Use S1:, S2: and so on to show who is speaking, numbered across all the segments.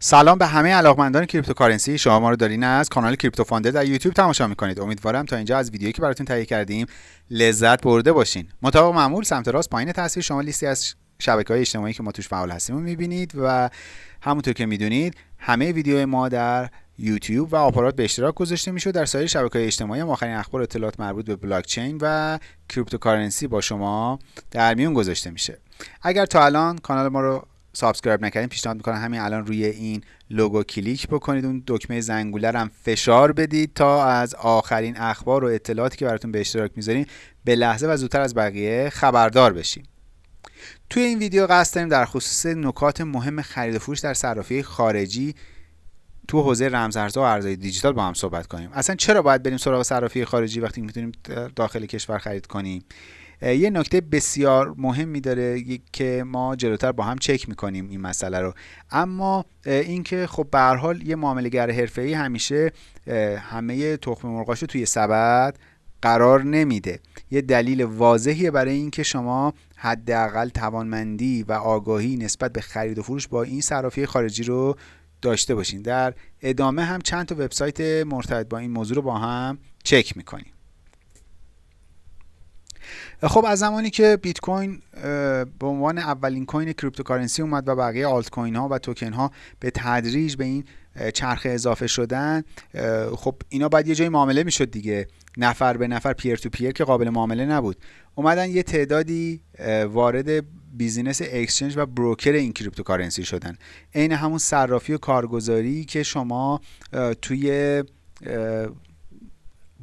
S1: سلام به همه علاقمندان cryptocurrency. شما ما رو دارین از کانال کریپتو فانده در یوتیوب تماشا می‌کنید. امیدوارم تا اینجا از ویدیویی که براتون تهیه کردیم لذت برده باشین. مطابق معمول سمت راست پایین تصویر شما لیستی از شبکه های اجتماعی که ما توش فعال هستیم رو می‌بینید و همونطور که می‌دونید همه ویدیو ما در یوتیوب و آپارات به اشتراک گذاشته میشه در سایر شبکه های اجتماعی هم آخرین اخبار اطلاعات مربوط به بلاک چین و cryptocurrency با شما در میون گذاشته میشه. اگر تا الان کانال ما رو subscribe نکردین پیشنهاد می‌کنم همین الان روی این لوگو کلیک بکنید. اون دکمه زنگوله هم فشار بدید تا از آخرین اخبار و اطلاعاتی که براتون به اشتراک می‌ذاریم به لحظه و زودتر از بقیه خبردار بشیم توی این ویدیو قصد داریم در خصوص نکات مهم خرید و فروش در صرافی خارجی تو حوزه رمزارزها و ارزهای دیجیتال با هم صحبت کنیم. اصلا چرا باید بریم سراغ صرافی خارجی وقتی می‌تونیم داخل کشور خرید کنیم؟ یه نکته بسیار مهمی داره که ما جلوتر با هم چک می‌کنیم این مسئله رو. اما اینکه خب به هر حال یه معاملهگر حرفه‌ای همیشه همه تخم مرغاشو توی سبد قرار نمیده. یه دلیل واضحیه برای اینکه شما حداقل توانمندی و آگاهی نسبت به خرید و فروش با این صرافی خارجی رو داشته باشین. در ادامه هم چند تا وبسایت مرتبط با این موضوع رو با هم چک می‌کنیم. خب از زمانی که بیت کوین به عنوان اولین coin cryptocurrency اومد و بقیه آلت کوین ها و توکن ها به تدریج به این چرخه اضافه شدن خب اینا باید یه جای معامله می‌شد دیگه. نفر به نفر peer to peer که قابل معامله نبود. اومدن یه تعدادی وارد business exchange و broker این cryptocurrency شدن. عین همون صرافی و کارگزاری که شما توی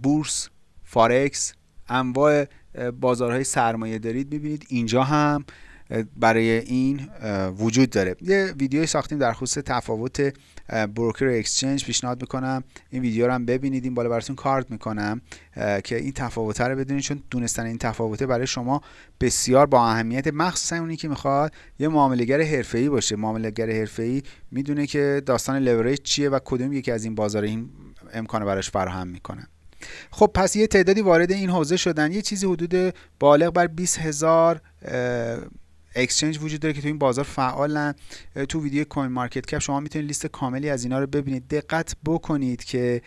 S1: بورس فارکس انواع بازارهای سرمایه دارید می‌بینید اینجا هم برای این وجود داره. یه ویدیوی ساختیم در خصوص تفاوت بروکر اکسچنج پیشنهاد می‌کنم این ویدیو رو هم ببینید. این بالا براتون کارت می‌کنم که این تفاوت رو بدونید چون دونستن این تفاوته برای شما بسیار با اهمیت. مخصوصا اونی که می‌خواد یه معاملهگر حرفه‌ای باشه. معاملهگر حرفه‌ای می‌دونه که داستان لوریج چیه و کدوم یکی از این بازار این امکان براش فراهم می‌کنه. خب پس یه تعدادی وارد این حوزه شدن. یه چیزی حدود بالغ بر 20 هزار exchange وجود داره که تو این بازار فعالن. تو ویدیو CoinMarketCap شما می‌تونید لیست کاملی از اینا رو ببینید. دقت بکنید که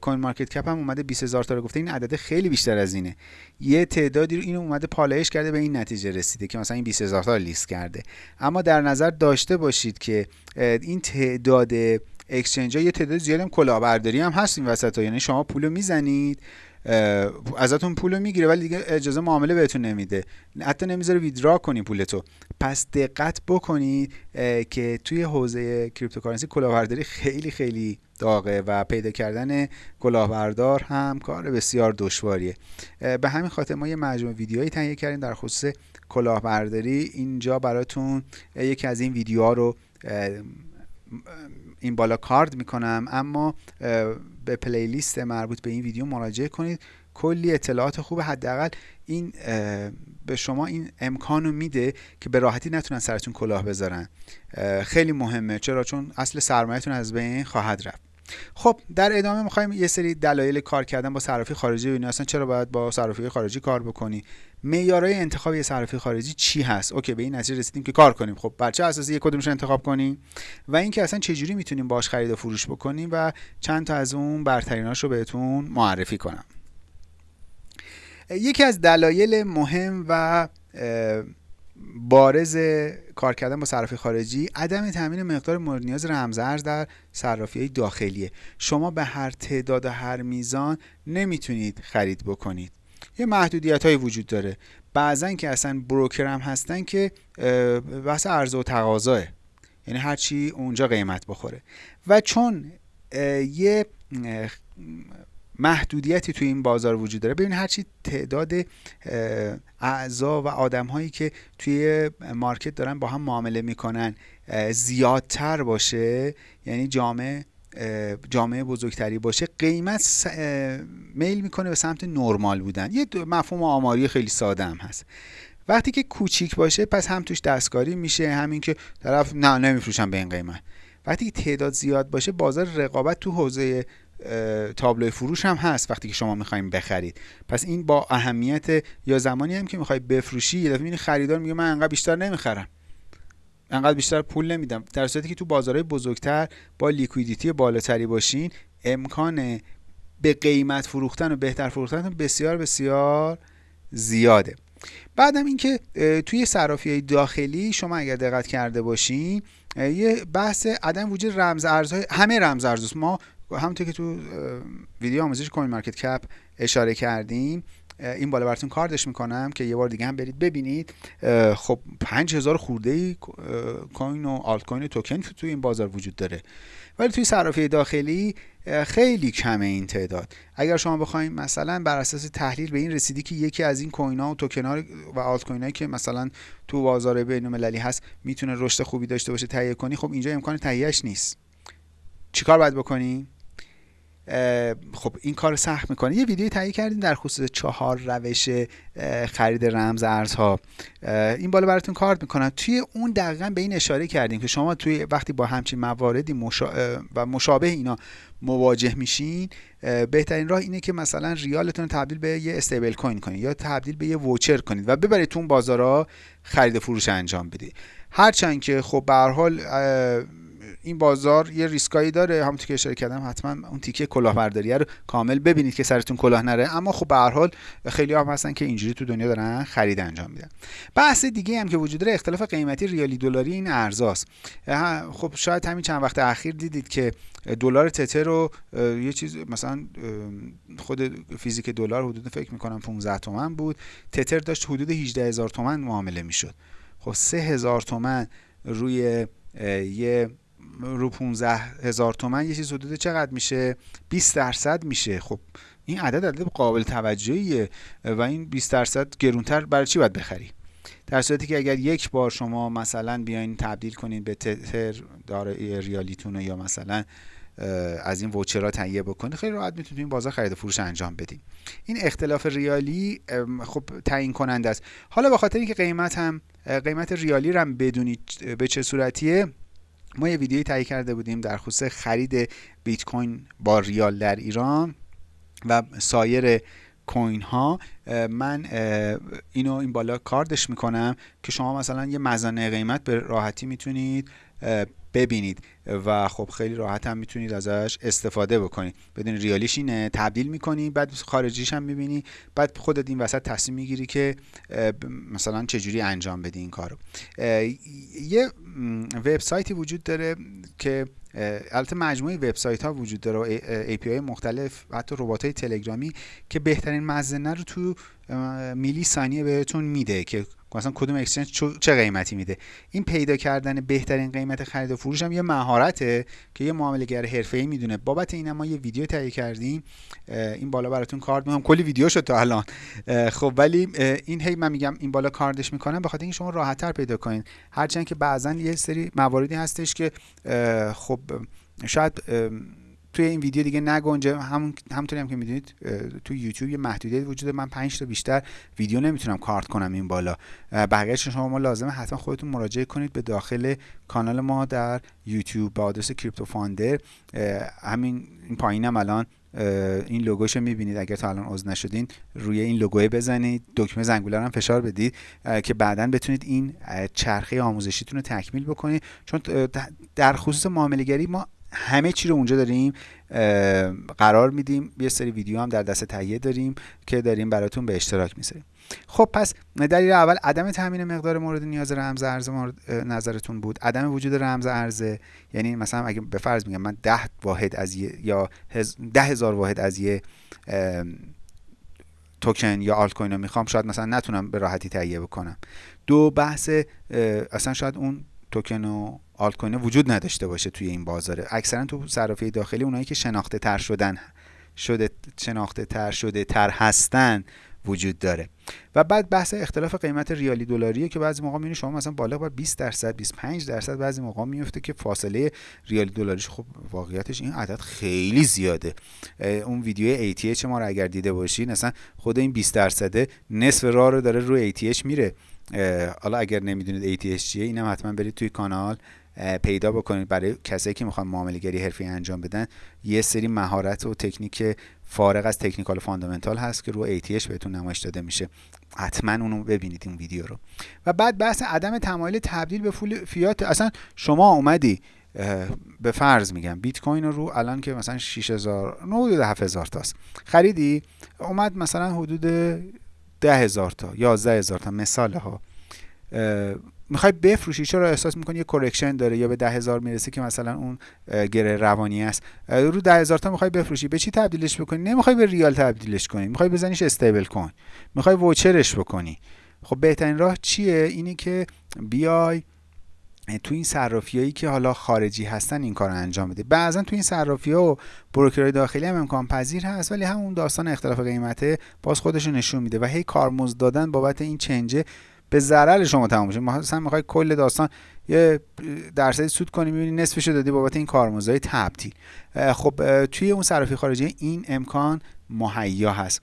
S1: CoinMarketCap هم اومده 20000 تا رو گفته. این عدد خیلی بیشتر از اینه. یه تعدادی رو اینو اومده پالایش کرده به این نتیجه رسیده که مثلا این 20000 تا رو لیست کرده. اما در نظر داشته باشید که این تعداد exchange ها یه تعداد زیادی هم کلاهبرداری هم هست این وسط ها. یعنی شما پولو می‌زنید. ازتون پولو می‌گیره ولی دیگه اجازه معامله بهتون نمیده. حتی نمی‌ذاره withdraw کنی پولتو پس دقت بکنید که توی حوزه cryptocurrency کلاهبرداری خیلی خیلی داغه و پیدا کردن کلاهبردار هم کار بسیار دشواریه. به همین خاطر ما یه مجموعه ویدیوهایی تهیه کردیم در خصوص کلاهبرداری. اینجا براتون یکی از این ویدیوها رو این بالا کارد می‌کنم. اما به پلیلیست مربوط به این ویدیو مراجعه کنید. کلی اطلاعات خوب حداقل این به شما این امکان رو میده که به راحتی نتونن سرتون کلاه بذارن. خیلی مهمه. چرا؟ چون اصل سرمایهتون از بین خواهد رفت. خب در ادامه می‌خوایم یه سری دلایل کار کردن با صرافی خارجی ببینیم. اصلا چرا باید با صرافی خارجی کار بکنی؟ معیارهای انتخاب یه صرافی خارجی چی هست؟ اوکی به این نتیجه رسیدیم که کار کنیم. خب بر چه اساسی یک کدومش انتخاب کنیم؟ و اینکه اصلا چه جوری می‌تونیم باش خرید و فروش بکنیم و چند تا از اون برتریناش بهتون معرفی کنم. یکی از دلایل مهم و بارز کار کردن با صرافی خارجی عدم تامین مقدار مورد نیاز رمزارز در صرافی داخلیه. شما به هر تعداد و هر میزان نمی‌تونید خرید بکنید. یه محدودیت های وجود داره. بعضا که اصلا بروکر هم هستن که بحث عرضه و تقاضاه. یعنی هرچی اونجا قیمت بخوره. و چون یه محدودیتی توی این بازار وجود داره. ببین هرچی تعداد اعضا و آدم هایی که توی مارکت دارن با هم معامله می‌کنن زیادتر باشه یعنی جامعه جامعه بزرگتری باشه قیمت میل می‌کنه به سمت نرمال بودن. یه مفهوم آماری خیلی ساده هم هست. وقتی که کوچیک باشه پس هم توش دستکاری میشه همین که طرف نه نمیفروشم به این قیمت. وقتی که تعداد زیاد باشه بازار رقابت تو حوزه تابلو فروش هم هست وقتی که شما می‌خوایم بخرید. پس این با اهمیت یا زمانی هم که می‌خوای بفروشی یه دفعه خریدار میگه من انقدر بیشتر نمی‌خرم. انقدر بیشتر پول نمیدم. در صورتی که تو بازارهای بزرگتر با liquidity بالاتری باشین امکان به قیمت فروختن و بهتر فروختن بسیار بسیار زیاده. بعدم اینکه توی صرافی داخلی شما اگر دقت کرده باشین یه بحث عدم وجود رمز ارزهای همه رمز ما همونطور که تو ویدیو آموزش CoinMarketCap اشاره کردیم این بالا براتون کاردش می‌کنم که یه بار دیگه هم برید ببینید. خب 5000 خورده ای کوین و آلت کوین توکن توی این بازار وجود داره. ولی توی صرافی داخلی خیلی کمه این تعداد. اگر شما بخواید مثلا بر اساس تحلیل به این رسیدی که یکی از این کوین ها و توکن ها و آلت کوین که مثلا تو بازار بین المللی هست می‌تونه رشد خوبی داشته باشه تهیه کنی خب اینجا امکان تهیهش نیست. چیکار باید بکنی؟ خب این کار سخت می‌کنه یه ویدیو تهیه کردیم در خصوص چهار روش خرید رمز ارزها. این بالا براتون کارت می‌کنم توی اون دقیقا به این اشاره کردیم که شما توی وقتی با همچین مواردی و مشابه اینا مواجه میشین بهترین راه اینه که مثلا ریالتون تبدیل به یه استیبل کوین کنید یا تبدیل به یه ووچر کنید و ببرید تو بازارها خرید فروش انجام بدید. هرچند که خب به حال این بازار یه ریسکایی داره. همونطور که اشاره کردم حتما اون تیکه کلاهبرداری رو کامل ببینید که سرتون کلاه نره. اما خب به هر حال خیلی هم هستن که اینجوری تو دنیا دارن خرید انجام میدن. بحث دیگه هم که وجود داره اختلاف قیمتی ریالی دلاری این ارزاست. خب شاید همین چند وقت اخیر دیدید که دلار تتر رو یه چیز مثلا خود فیزیک دلار حدود فکر می‌کنم 15 تومن بود. تتر داشت حدود 18 هزار تومن معامله می‌شد. خب 3 هزار تومن روی یه رو 15 هزار تومن یه چیز حدود چقدر میشه؟ 20 درصد میشه. خب این عدد عدد قابل توجهیه و این 20 درصد گرونتر برای چی باید بخری؟ در صورتی که اگر یک بار شما مثلا بیاین تبدیل کنید به تتر داره ریالیتون یا مثلا از این ووچرها تهیه بکنید خیلی راحت می‌تونید این بازار خرید فروش انجام بدید این اختلاف ریالی خب تعیین کننده است. حالا به خاطر اینکه قیمت هم قیمت ریالی رو هم بدونید به چه صورتیه ما یه ویدیویی تهیه کرده بودیم در خصوص خرید بیت کوین با ریال در ایران و سایر کوین ها من اینو این بالا کاردش می‌کنم که شما مثلا یه مزانه قیمت به راحتی می‌تونید ببینید. و خب خیلی راحت هم می‌تونید ازش استفاده بکنید. بدون ریالیش اینه تبدیل می‌کنی بعد خارجیش هم می‌بینی بعد خودت این وسط تصمیم می‌گیری که مثلا چجوری انجام بدی این کارو. یه وبسایتی وجود داره که البته مجموعه وبسایت ها وجود داره و API مختلف حتی ربات های تلگرامی که بهترین مزنه رو تو میلی ثانیه بهتون میده که مثلا کدوم اکسچنج چه قیمتی میده. این پیدا کردن بهترین قیمت خرید و فروش هم یه مهارته که یه معاملهگر حرفه‌ای می‌دونه. بابت این ما یه ویدیو تهیه کردیم. این بالا براتون کارد می‌کنم. کلی ویدیو شد تا الان. خب ولی این هی من میگم این بالا کاردش می‌کنم. بخاطر اینکه شما راحتتر پیدا کنین. هرچند که بعضا یه سری مواردی هستش که خب شاید توی این ویدیو دیگه نگنجه همون همونطوری هم که می‌دونید تو یوتیوب یه محدودیت وجود من 5 تا بیشتر ویدیو نمی‌تونم کارت کنم این بالا. بقیه‌اش شما ما لازمه حتما خودتون مراجعه کنید به داخل کانال ما در یوتیوب با آدرس کریپتو فاندر همین این پایینم الان این لوگوشو می‌بینید. اگر تا الان عضو نشدین روی این لوگوی بزنید. دکمه زنگوله هم فشار بدید. که بعدا بتونید این چرخه آموزشیتون رو تکمیل بکنید. چون در خصوص معاملهگری ما همه چی رو اونجا داریم قرار میدیم. یه سری ویدیو هم در دست تهیه داریم که داریم براتون به اشتراک می‌ذاریم. خب پس دلیل اول عدم تامین مقدار مورد نیاز رمز ارز نظرتون بود. عدم وجود رمز ارزه یعنی مثلا اگه به فرض میگم من ده واحد از یه یا ده هزار واحد از یه توکن یا آلت کوین رو می‌خوام شاید مثلا نتونم به راحتی تهیه بکنم. دو بحث اصلا شاید اون توکن و آلت وجود نداشته باشه توی این بازاره. اکثرا تو صرافی داخلی اونایی که شناخته تر شدن شده شناخته تر شده تر هستن وجود داره. و بعد بحث اختلاف قیمت ریالی دلاریه که بعضی موقع می‌بینید شما مثلا بالغ بر 20 درصد 25 درصد بعضی موقع میفته که فاصله ریالی دلاریش خب واقعیتش این عدد خیلی زیاده. اون ویدیو ATH ما رو اگر دیده باشین مثلا خود این 20 درصده نصف راه رو داره روی ATH میره. حالا اگر نمی‌دونید ATH چیه اینم حتما برید توی کانال پیدا بکنید. برای کسایی که می‌خوان معامله گری حرفی انجام بدن یه سری مهارت و تکنیک فارغ از تکنیکال فاندامنتال هست که رو ATH بهتون نمایش داده میشه. حتما اونو ببینید این ویدیو رو. و بعد بحث عدم تمایل تبدیل به پول فیات. اصلا شما اومدی به فرض میگم بیت کوین رو الان که مثلا 6000 نه حدود 7000 تاست. خریدی اومد مثلا حدود 10000 تا 11000 تا مثال ها می‌خوای بفروشی؟ چرا احساس می‌کنی یه correction داره یا به ده هزار می‌رسه که مثلا اون گره روانی است؟ رو ده هزار تا می‌خوای بفروشی. به چی تبدیلش بکنی؟ نمی‌خوای به ریال تبدیلش کنی. می‌خوای بزنیش stable coin می‌خوای ووچرش بکنی. خب بهترین راه چیه؟ اینی که بیای تو این صرافیایی که حالا خارجی هستن این کار رو انجام بده. بعضا تو این صرافی ها و بروکرهای داخلی هم امکان پذیر هست ولی همون داستان اختلاف قیمته باز خودش نشون میده و هی کارمزد دادن بابت این چنجه به ضرر شما تمام میشه. مثلا می‌خوای کل داستان یه درصدی سود کنی می‌بینی نصفش دادی بابت این کارمزدهای تبدیل. خب توی اون صرافی خارجی این امکان مهیا هست.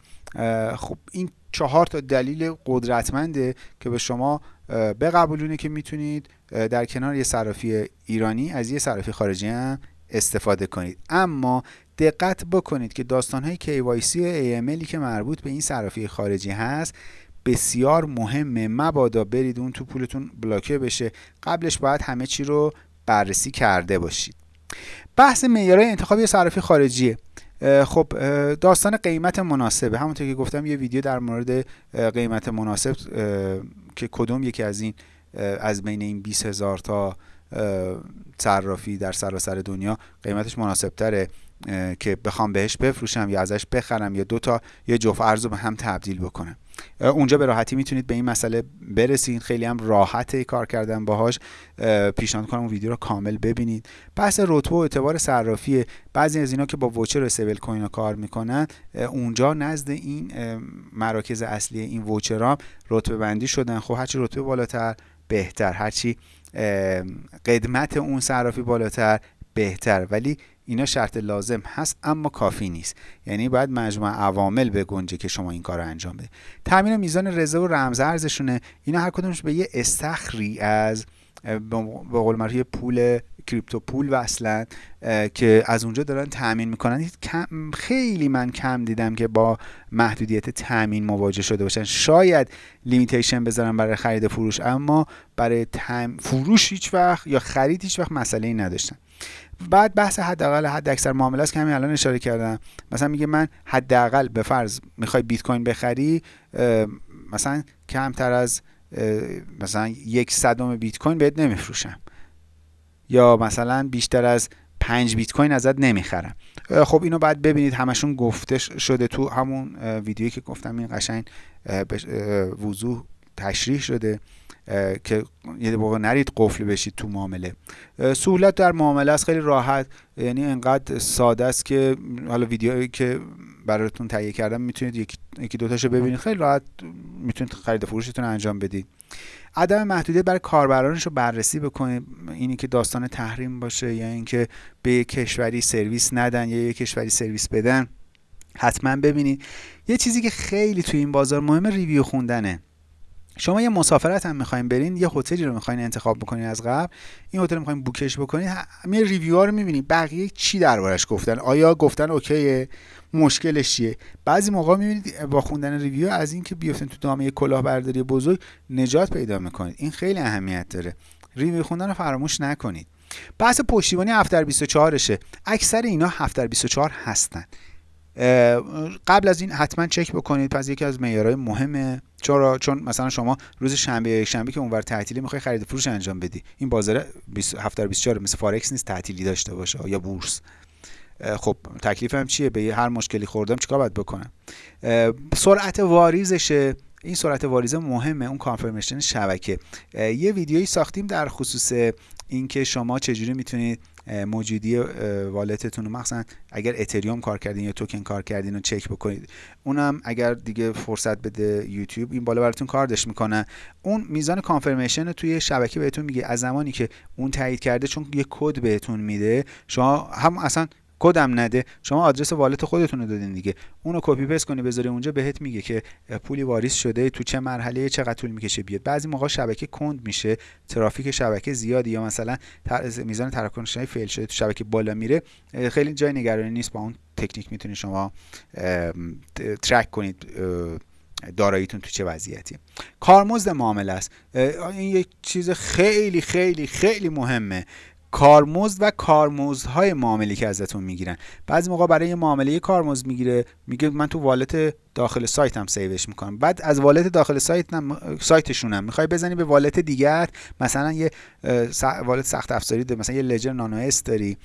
S1: خب این چهار تا دلیل قدرتمنده که به شما بقبولونه که می‌تونید در کنار یه صرافی ایرانی از یه صرافی خارجی هم استفاده کنید. اما دقت بکنید که داستان های KYC و AMLی که مربوط به این صرافی خارجی هست بسیار مهمه. مبادا برید اون تو پولتون بلاکه بشه. قبلش باید همه چی رو بررسی کرده باشید. بحث معیارهای انتخاب یه صرافی خارجیه. خب داستان قیمت مناسبه. همونطور که گفتم یه ویدیو در مورد قیمت مناسب که کدوم یکی از این از بین این 20 هزار تا صرافی در سراسر دنیا قیمتش مناسب تره که بخوام بهش بفروشم یا ازش بخرم یا دو تا یه جفت ارز رو به هم تبدیل بکنم. اونجا به راحتی می‌تونید به این مسئله برسید خیلی هم راحته کار کردن باهاش. پیشنهاد کنم اون ویدیو رو کامل ببینید. پس رتبه و اعتبار صرافی بعضی از اینا که با ووچر و سیبل کوین کار می‌کنن اونجا نزد این مراکز اصلی این ووچرام رتبه بندی شدن. خب هرچی رتبه بالاتر بهتر. هرچی قدمت اون صرافی بالاتر بهتر. ولی اینا شرط لازم هست اما کافی نیست. یعنی باید مجموع عوامل بگنجه که شما این کار رو انجام بده تامین میزان رزرو و رمز ارزشونه. اینا هر کدومش به یه استخری از به قول پول crypto پول وصلن که از اونجا دارن تامین می‌کنن. خیلی من کم دیدم که با محدودیت تامین مواجه شده باشن. شاید limitation بذارن برای خرید فروش اما برای تم... فروش هیچ وقت یا خرید هیچ وقت مسئله ای نداشتن. بعد بحث حداقل حد اکثر معامله است که همین الان اشاره کردم. مثلا میگه من حداقل به فرض می‌خوای بیت کوین بخری مثلا کمتر از مثلا یک صدم بیت کوین بهت نمیفروشم. یا مثلا بیشتر از پنج بیت کوین ازت نمی‌خرم. خب اینو بعد ببینید همشون گفته شده تو همون ویدیویی که گفتم این قشنگ وضوح تشریح شده. که یه موقع نرید قفل بشید تو معامله. سهولت در معامله است خیلی راحت. یعنی انقدر ساده است که حالا ویدیویی که براتون تهیه کردم می‌تونید یکی, یکی دوتاشو ببینید. خیلی راحت می‌تونید خرید فروشتون انجام بدید. عدم محدودیت برای کاربرانش رو بررسی بکنید. اینی که داستان تحریم باشه یا اینکه به یک کشوری سرویس ندن یا یک کشوری سرویس بدن حتما ببینید. یه چیزی که خیلی توی این بازار مهمه review خوندنه. شما یه مسافرت هم می‌خواین برین یه هتلی رو می‌خواین انتخاب بکنین از قبل این هتل می‌خواین book ش بکنین همه review ها رو می‌بینید بقیه چی دربارش گفتن؟ آیا گفتن okay ه؟ مشکلش چیه؟ بعضی موقع می‌بینید با خوندن review از اینکه بیافتین تو دامه کلاهبرداری بزرگ نجات پیدا می‌کنید. این خیلی اهمیت داره. review خوندن رو فراموش نکنید. بحث پشتیبانی 7 در 24 شه اکثر اینا 7 در 24 هستن. قبل از این حتما چک بکنید پس یکی از معیارهای مهمه چرا؟ چون مثلا شما روز شنبه یک شنبه که اونور تعطیلی می‌خوای خرید فروش انجام بدی. این بازار 7 در 24 مثل فارکس نیست تعطیلی داشته باشه یا بورس. خب تکلیفم چیه؟ به هر مشکلی خوردم چیکار باید بکنم؟ سرعت واریزشه. این سرعت واریزه مهمه. اون کانفرمیشن شبکه. یه ویدیویی ساختیم در خصوص اینکه شما چجوری می‌تونید موجودی والتتون رو. مخصوصا اگر اتریوم کار کردین یا توکن کار کردین رو چک بکنید. اونم اگر دیگه فرصت بده یوتیوب این بالا براتون کاردش می‌کنه. اون میزان کانفرمیشن توی شبکه بهتون میگه. از زمانی که اون تایید کرده چون یه کد بهتون میده شما هم اصلا کدم نده. شما آدرس wallet خودتون رو دادین دیگه. اونو copy paste کنی بذاری اونجا بهت میگه که پولی واریز شده تو چه مرحله چقدر طول می‌کشه بیاد. بعضی موقع شبکه کند میشه ترافیک شبکه زیادی یا مثلا میزان تراکنش fail شده تو شبکه بالا میره. خیلی جای نگرانی نیست. با اون تکنیک می‌تونید شما track کنید داراییتون تو چه وضعیتی. کارمزد معامله است. این یک چیز خیلی خیلی خیلی مهمه. کارمزد و کارمزدهای معامله که ازتون می‌گیرن. بعضی موقع برای یه معامله کارمزد می‌گیره میگه من تو wallet داخل سایت هم save ش می‌کنم. بعد از wallet داخل سایت هم. سایتشونم می‌خوای بزنی به wallet دیگر مثلا یه wallet سخت افزاری داری. مثلا یه Ledger Nano S داری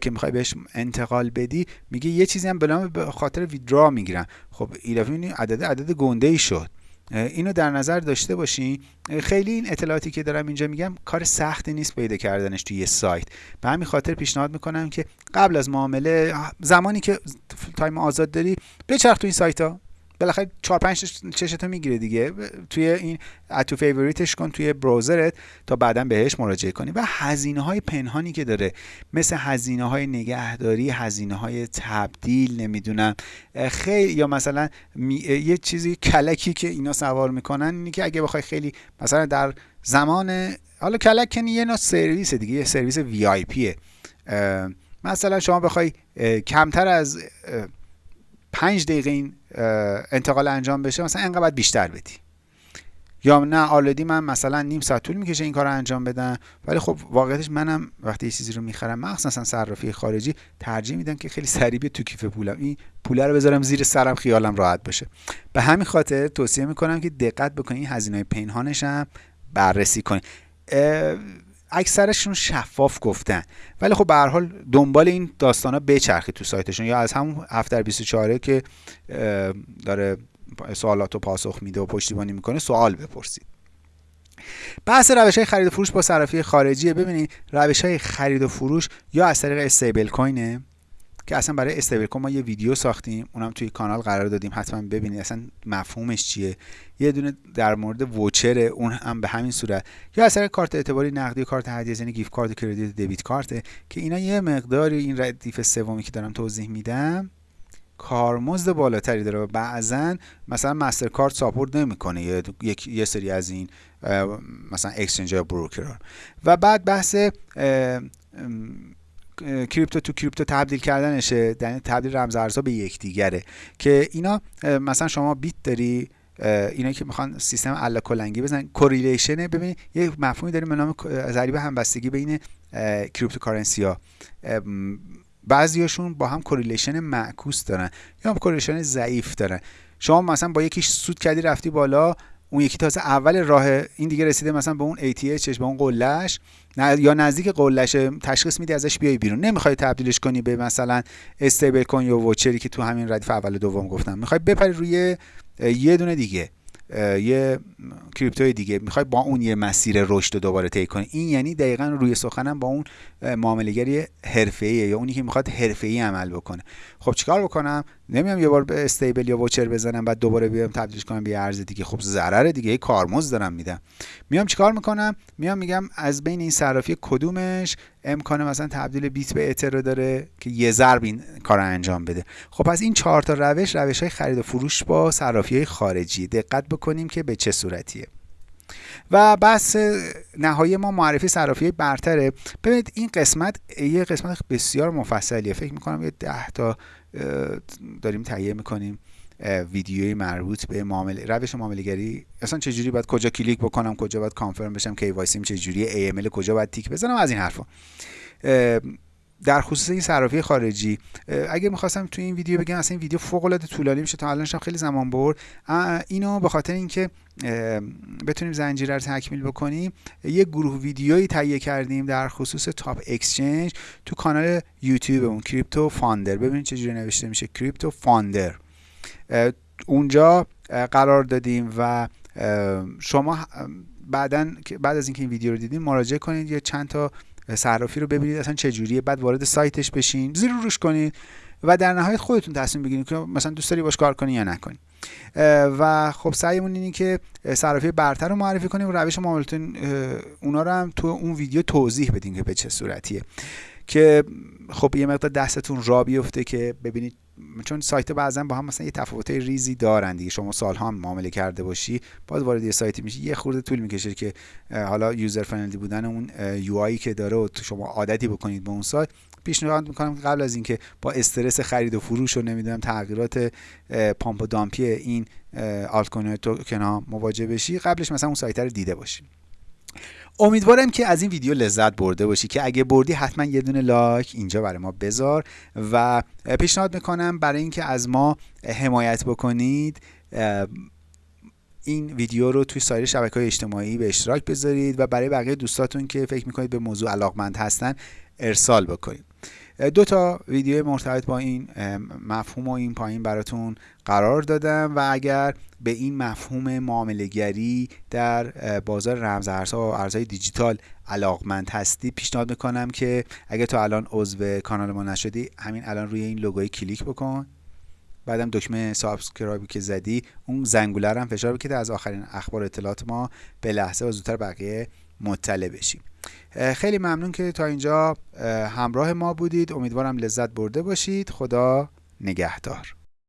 S1: که می‌خوای بهش انتقال بدی. میگه یه چیزی هم به خاطر withdraw می‌گیرن. خب ایلافی عدد عدد گنده ای شد. اینو در نظر داشته باشین خیلی این اطلاعاتی که دارم اینجا میگم کار سختی نیست پیدا کردنش توی یه سایت. به همین خاطر پیشنهاد می‌کنم که قبل از معامله زمانی که time آزاد داری بچرخ تو این سایت ها بالاخره 4 5 چشتو می‌گیره دیگه. توی این اتو favorite ش کن توی browser ت تا بعدا بهش مراجعه کنی. و هزینه های پنهانی که داره. مثل هزینه های نگهداری هزینه های تبدیل نمی‌دونم. خیلی یا مثلا یه چیزی کلکی که اینا سوار می‌کنن اینی که اگه بخوای خیلی مثلا در زمان حالا کلک کنی یه نوع سرویس دیگه یه سرویس وی آی پیه مثلا شما بخوای کمتر از پنج دقیقه این انتقال انجام بشه مثلا انقدر بیشتر بدی. یا نه آلدی من مثلا نیم ساعت طول می‌کشه این کار رو انجام بدم ولی خب واقعیتش منم وقتی یه چیزی رو می‌خرم مخصوصا صرافی خارجی ترجیح میدم که خیلی سریع تو کیف پولم. این پوله رو بذارم زیر سرم خیالم راحت باشه. به همین خاطر توصیه می‌کنم که دقت بکنید هزینه پنهانش هم بررسی کنید اکثرشون شفاف گفتن. ولی خب به هر حال دنبال این داستانا بچرخید تو سایتشون. یا از همون 7 در 24 که داره سوالات رو پاسخ میده و پشتیبانی می‌کنه سوال بپرسید. بحث روش های خرید و فروش با صرافی خارجیه. ببینید روش های خرید و فروش یا از طریق استیبل کوینه؟ که اصلا برای stable coin ما یه ویدیو ساختیم اونم توی کانال قرار دادیم حتما ببینید اصلا مفهومش چیه. یه دونه در مورد voucher اون هم به همین صورت. یا اثر کارت اعتباری نقدی کارت هدیه یعنی gift card credit debit card که اینا یه مقداری این ردیف سومی که دارم توضیح میدم کارمزد بالاتری داره و بعضا مثلا MasterCard support نمی‌کنه. یه یه سری از این مثلا exchange یا و بعد بحث crypto to crypto تبدیل کردنشه یعنی تبدیل رمز ارزها به یکدیگره. که اینا مثلا شما بیت داری اینا که می‌خوان سیستم الا کلنگی بزنن correlation ببین یه مفهومی داریم به نام ضریب همبستگی بین cryptocurrency ها بعضیاشون با هم correlation معکوس دارن یا correlation ضعیف دارن. شما مثلا با یکیش سود کردی رفتی بالا اون یکی تازه اول راه این دیگه رسیده مثلا به اون ATHش به اون قلش یا نزدیک قلش تشخیص میدی ازش بیای بیرون. نمی‌خوای تبدیلش کنی به مثلا استیبل کوین یا ووچری که تو همین ردیف اول دوم گفتم. می‌خوای بپری روی یه دونه دیگه یه کریپتوی دیگه. می‌خوای با اون یه مسیر رشد دوباره طی کنی. این یعنی دقیقا روی سخنم با اون معاملهگری حرفه‌ایه یا اونی که می‌خواد حرفه‌ای عمل بکنه. خب چیکار بکنم؟ نمیام یه بار به استیبل یا ووچر بزنم بعد دوباره بیام تبدیلش کنم به ارز دیگه. خب ضرر دیگه کارمزد دارم میدم. میام چیکار می‌کنم؟ میام میگم از بین این صرافی کدومش امکان مثلا تبدیل بیت به اتر رو داره که یه ضرب این کار انجام بده. خب از این چهار تا روش روش های خرید و فروش با صرافی های خارجی. دقت بکنیم که به چه صورتیه. و بحث نهایی ما معرفی صرافی برتره. ببینید این قسمت یه قسمت بسیار مفصلیه. فکر می‌کنم یه ده تا داریم تهیه می‌کنیم ویدیوی مربوط به معامله روش معامله گری اصلا چجوری باید کجا کلیک بکنم کجا باید confirm بشم کی چجوری ای ام کجا باید تیک بزنم از این حرفا. در خصوص این صرافی خارجی اگه می‌خواستم تو این ویدیو بگم اصلا این ویدیو فوق العاده طولانی میشه تا الانش خیلی زمان برد. اینو به خاطر اینکه بتونیم زنجیره رو تکمیل بکنیم یه گروه ویدیویی تهیه کردیم در خصوص top exchange تو کانال یوتیوب اون کریپتو فاندر ببینید چجوری نوشته میشه کریپتو فاندر اونجا قرار دادیم و شما بعدا بعد از اینکه این ویدیو رو دیدین مراجعه کنید. یه چند تا صرافی رو ببینید اصلا چه جوریه؟ بعد وارد سایتش بشین زیر روش کنید و در نهایت خودتون تصمیم بگیرید که مثلا دوست داری باش کار کنی یا نکنی. و خب سعیمون اینه که صرافی برتر رو معرفی کنیم و روش معاملتون اونا رو هم تو اون ویدیو توضیح بدیم که به چه صورتیه. که خب یه مقدار دستتون را بیفته که ببینید چون سایت بعضا با هم مثلا یه تفاوت ریزی دارن دیگه. شما سالها هم معامله کرده باشی باز وارد یه سایتی میشی یه خورده طول می‌کشه که حالا یوزر فرندلی بودن اون یو که داره و شما عادتی بکنید به اون سایت. پیشنهاد می‌کنم قبل از اینکه با استرس خرید و فروش و نمی‌دونم تغییرات پامپ و دامپی این آلت کوین توکن ها مواجه بشی قبلش مثلا اون سایت رو دیده باشی. امیدوارم که از این ویدیو لذت برده باشی که اگه بردی حتما یه دونه لایک اینجا برای ما بذار و پیشنهاد می‌کنم برای اینکه از ما حمایت بکنید این ویدیو رو توی سایر شبکه های اجتماعی به اشتراک بذارید و برای بقیه دوستاتون که فکر می‌کنید به موضوع علاقمند هستن ارسال بکنید دو تا ویدیو مرتبط با این مفهوم و این پایین براتون قرار دادم و اگر به این مفهوم معاملهگری در بازار رمزارزها و ارزهای دیجیتال علاقمند هستی پیشنهاد می‌کنم که اگر تا الان عضو کانال ما نشدی همین الان روی این لوگوی کلیک بکن. بعدم دکمه subscribe ی که زدی اون زنگوله هم فشار بکید از آخرین اخبار اطلاعات ما به لحظه و زودتر بقیه مطلع بشیم. خیلی ممنون که تا اینجا همراه ما بودید. امیدوارم لذت برده باشید. خدا نگهدار.